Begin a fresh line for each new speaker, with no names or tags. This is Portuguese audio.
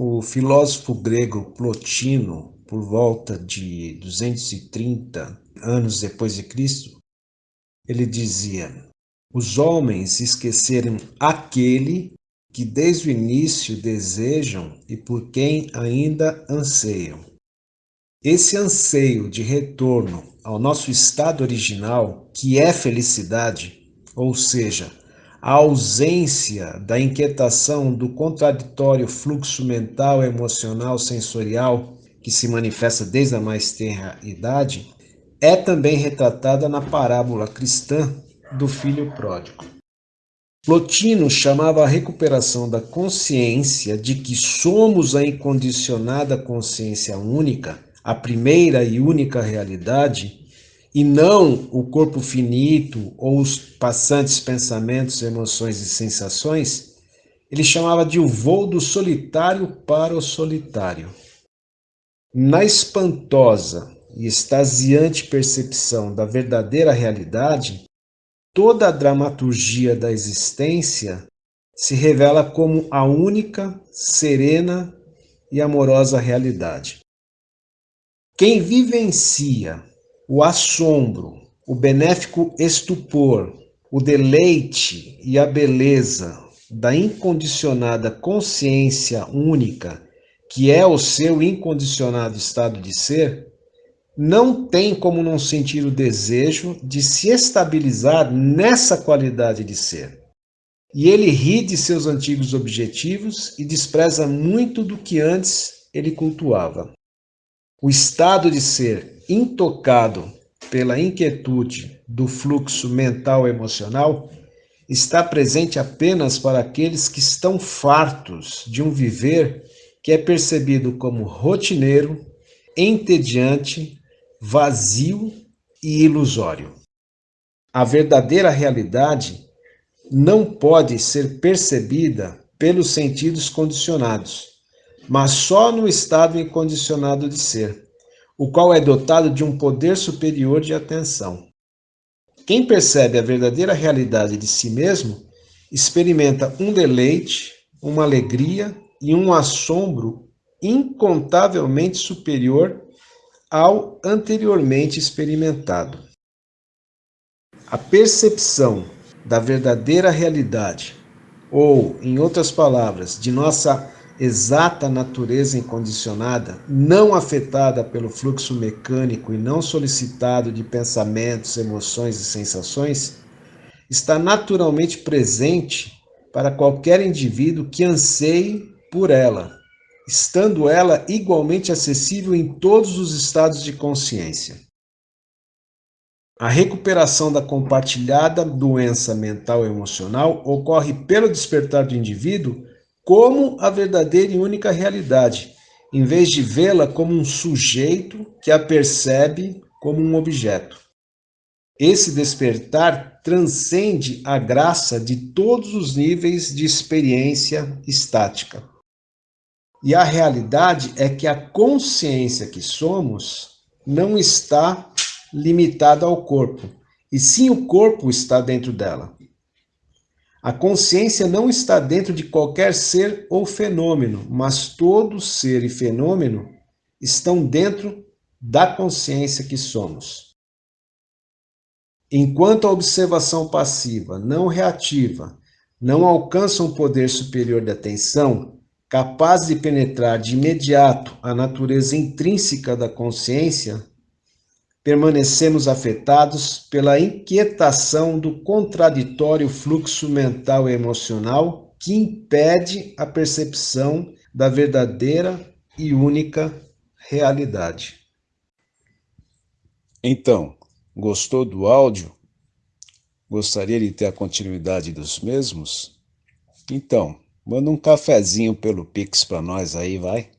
o filósofo grego Plotino, por volta de 230 anos depois de Cristo, ele dizia: Os homens esqueceram aquele que desde o início desejam e por quem ainda anseiam. Esse anseio de retorno ao nosso estado original, que é felicidade, ou seja, a ausência da inquietação do contraditório fluxo mental, emocional, sensorial que se manifesta desde a mais tenra idade, é também retratada na parábola cristã do filho pródigo. Plotino chamava a recuperação da consciência de que somos a incondicionada consciência única, a primeira e única realidade, e não o corpo finito ou os passantes pensamentos, emoções e sensações, ele chamava de o voo do solitário para o solitário. Na espantosa e extasiante percepção da verdadeira realidade, toda a dramaturgia da existência se revela como a única, serena e amorosa realidade. Quem vivencia o assombro, o benéfico estupor, o deleite e a beleza da incondicionada consciência única, que é o seu incondicionado estado de ser, não tem como não sentir o desejo de se estabilizar nessa qualidade de ser. E ele ri de seus antigos objetivos e despreza muito do que antes ele cultuava. O estado de ser intocado pela inquietude do fluxo mental emocional, está presente apenas para aqueles que estão fartos de um viver que é percebido como rotineiro, entediante, vazio e ilusório. A verdadeira realidade não pode ser percebida pelos sentidos condicionados, mas só no estado incondicionado de ser o qual é dotado de um poder superior de atenção. Quem percebe a verdadeira realidade de si mesmo experimenta um deleite, uma alegria e um assombro incontavelmente superior ao anteriormente experimentado. A percepção da verdadeira realidade, ou, em outras palavras, de nossa exata natureza incondicionada, não afetada pelo fluxo mecânico e não solicitado de pensamentos, emoções e sensações, está naturalmente presente para qualquer indivíduo que anseie por ela, estando ela igualmente acessível em todos os estados de consciência. A recuperação da compartilhada doença mental emocional ocorre pelo despertar do indivíduo como a verdadeira e única realidade, em vez de vê-la como um sujeito que a percebe como um objeto. Esse despertar transcende a graça de todos os níveis de experiência estática. E a realidade é que a consciência que somos não está limitada ao corpo, e sim o corpo está dentro dela. A consciência não está dentro de qualquer ser ou fenômeno, mas todo ser e fenômeno estão dentro da consciência que somos. Enquanto a observação passiva, não reativa, não alcança um poder superior de atenção, capaz de penetrar de imediato a natureza intrínseca da consciência, permanecemos afetados pela inquietação do contraditório fluxo mental e emocional que impede a percepção da verdadeira e única realidade. Então, gostou do áudio? Gostaria de ter a continuidade dos mesmos? Então, manda um cafezinho pelo Pix para nós aí, vai?